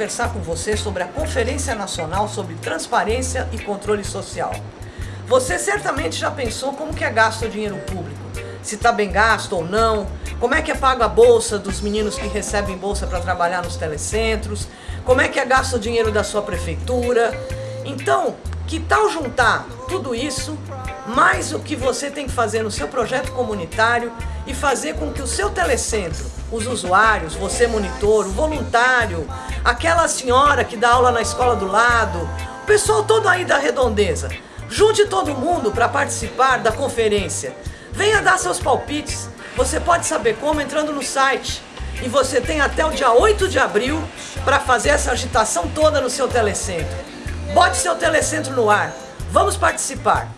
conversar com você sobre a Conferência Nacional sobre Transparência e Controle Social. Você certamente já pensou como que é gasto o dinheiro público, se está bem gasto ou não, como é que é pago a bolsa dos meninos que recebem bolsa para trabalhar nos telecentros, como é que é gasto o dinheiro da sua prefeitura. Então, que tal juntar tudo isso, mais o que você tem que fazer no seu projeto comunitário e fazer com que o seu telecentro, os usuários, você monitor, o voluntário, aquela senhora que dá aula na escola do lado, o pessoal todo aí da redondeza, junte todo mundo para participar da conferência. Venha dar seus palpites. Você pode saber como entrando no site. E você tem até o dia 8 de abril para fazer essa agitação toda no seu telecentro. Bote seu telecentro no ar. Vamos participar.